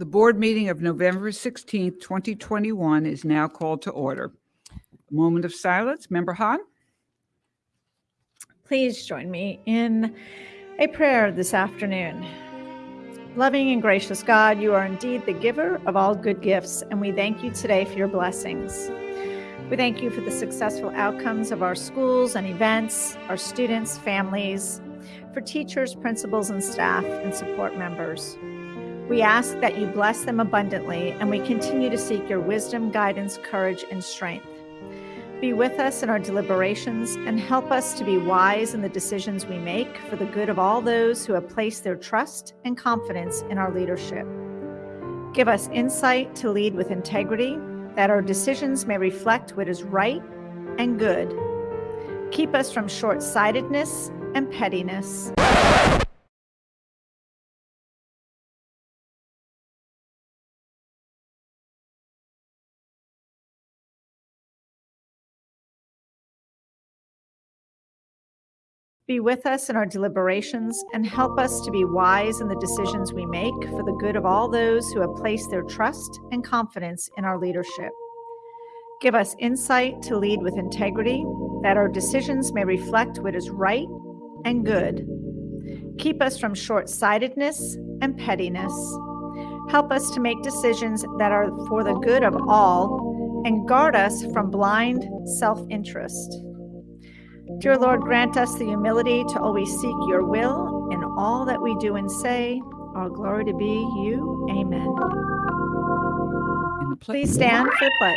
The board meeting of November 16th, 2021 is now called to order. A moment of silence. Member Hahn? Please join me in a prayer this afternoon. Loving and gracious God, you are indeed the giver of all good gifts, and we thank you today for your blessings. We thank you for the successful outcomes of our schools and events, our students, families, for teachers, principals, and staff, and support members. We ask that you bless them abundantly, and we continue to seek your wisdom, guidance, courage, and strength. Be with us in our deliberations and help us to be wise in the decisions we make for the good of all those who have placed their trust and confidence in our leadership. Give us insight to lead with integrity, that our decisions may reflect what is right and good. Keep us from short sightedness and pettiness. Be with us in our deliberations and help us to be wise in the decisions we make for the good of all those who have placed their trust and confidence in our leadership. Give us insight to lead with integrity, that our decisions may reflect what is right and good. Keep us from short sightedness and pettiness. Help us to make decisions that are for the good of all and guard us from blind self interest. Dear Lord, grant us the humility to always seek your will in all that we do and say. All glory to be you. Amen. In the pla- Please stand for the pledge.